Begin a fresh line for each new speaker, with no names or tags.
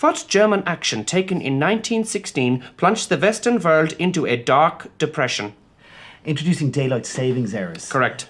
What German action taken in 1916 plunged the Western world into a dark depression?
Introducing daylight savings errors.
Correct.